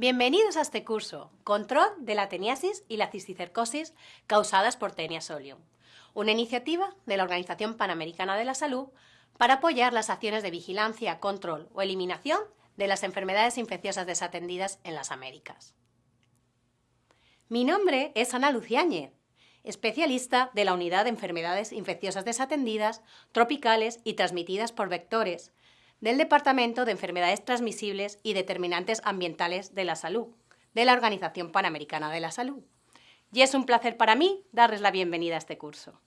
Bienvenidos a este curso, Control de la teniasis y la cisticercosis causadas por Tenia solium, una iniciativa de la Organización Panamericana de la Salud para apoyar las acciones de vigilancia, control o eliminación de las enfermedades infecciosas desatendidas en las Américas. Mi nombre es Ana Luciáñez, especialista de la Unidad de Enfermedades Infecciosas Desatendidas, Tropicales y Transmitidas por Vectores, del Departamento de Enfermedades Transmisibles y Determinantes Ambientales de la Salud, de la Organización Panamericana de la Salud. Y es un placer para mí darles la bienvenida a este curso.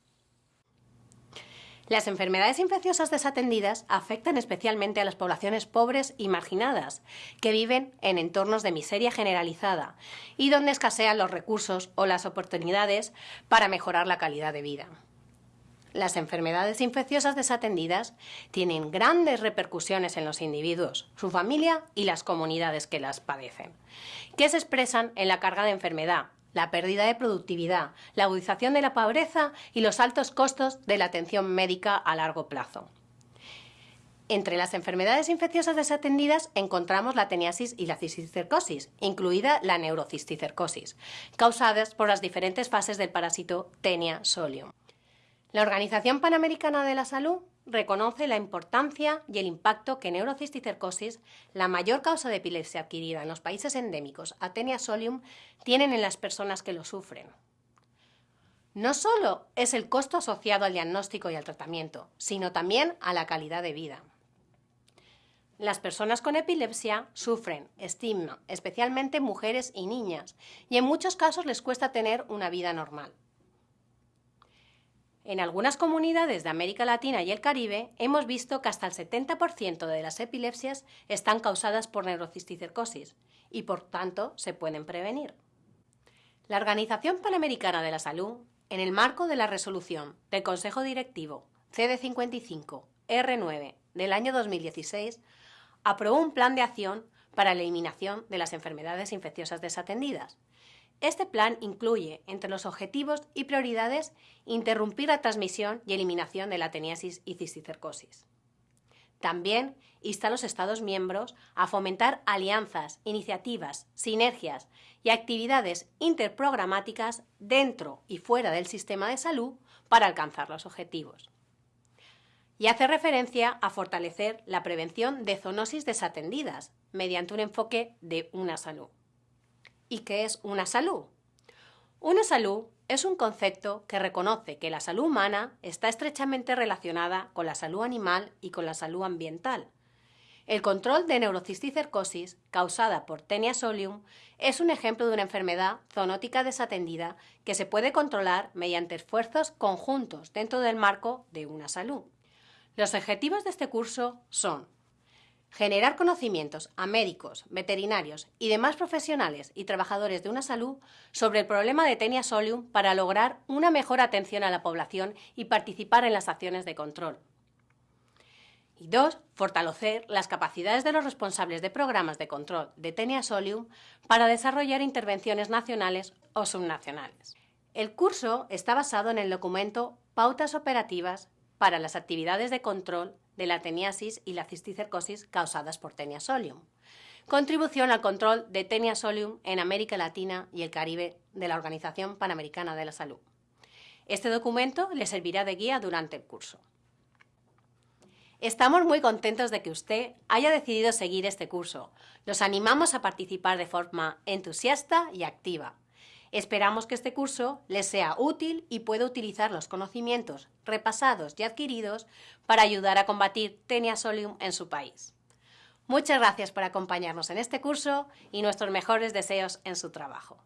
Las enfermedades infecciosas desatendidas afectan especialmente a las poblaciones pobres y marginadas, que viven en entornos de miseria generalizada y donde escasean los recursos o las oportunidades para mejorar la calidad de vida. Las enfermedades infecciosas desatendidas tienen grandes repercusiones en los individuos, su familia y las comunidades que las padecen, que se expresan en la carga de enfermedad, la pérdida de productividad, la agudización de la pobreza y los altos costos de la atención médica a largo plazo. Entre las enfermedades infecciosas desatendidas encontramos la teniasis y la cisticercosis, incluida la neurocisticercosis, causadas por las diferentes fases del parásito Tenia solium. La Organización Panamericana de la Salud reconoce la importancia y el impacto que neurocisticercosis, la mayor causa de epilepsia adquirida en los países endémicos Atenia solium, tienen en las personas que lo sufren. No solo es el costo asociado al diagnóstico y al tratamiento, sino también a la calidad de vida. Las personas con epilepsia sufren estigma, especialmente mujeres y niñas, y en muchos casos les cuesta tener una vida normal. En algunas comunidades de América Latina y el Caribe hemos visto que hasta el 70% de las epilepsias están causadas por neurocisticercosis y por tanto se pueden prevenir. La Organización Panamericana de la Salud, en el marco de la resolución del Consejo Directivo CD55 R9 del año 2016, aprobó un plan de acción para la eliminación de las enfermedades infecciosas desatendidas, este plan incluye, entre los objetivos y prioridades, interrumpir la transmisión y eliminación de la teniasis y cisticercosis. También insta a los Estados miembros a fomentar alianzas, iniciativas, sinergias y actividades interprogramáticas dentro y fuera del sistema de salud para alcanzar los objetivos. Y hace referencia a fortalecer la prevención de zoonosis desatendidas mediante un enfoque de una salud. ¿Y qué es una salud? Una salud es un concepto que reconoce que la salud humana está estrechamente relacionada con la salud animal y con la salud ambiental. El control de neurocisticercosis, causada por Tenia solium, es un ejemplo de una enfermedad zoonótica desatendida que se puede controlar mediante esfuerzos conjuntos dentro del marco de una salud. Los objetivos de este curso son Generar conocimientos a médicos, veterinarios y demás profesionales y trabajadores de una salud sobre el problema de Tenia solium para lograr una mejor atención a la población y participar en las acciones de control. Y dos, fortalecer las capacidades de los responsables de programas de control de Tenia solium para desarrollar intervenciones nacionales o subnacionales. El curso está basado en el documento Pautas operativas para las actividades de control de la teniasis y la cisticercosis causadas por Tenia solium. Contribución al control de Tenia solium en América Latina y el Caribe de la Organización Panamericana de la Salud. Este documento le servirá de guía durante el curso. Estamos muy contentos de que usted haya decidido seguir este curso. Los animamos a participar de forma entusiasta y activa. Esperamos que este curso les sea útil y pueda utilizar los conocimientos repasados y adquiridos para ayudar a combatir Tenia solium en su país. Muchas gracias por acompañarnos en este curso y nuestros mejores deseos en su trabajo.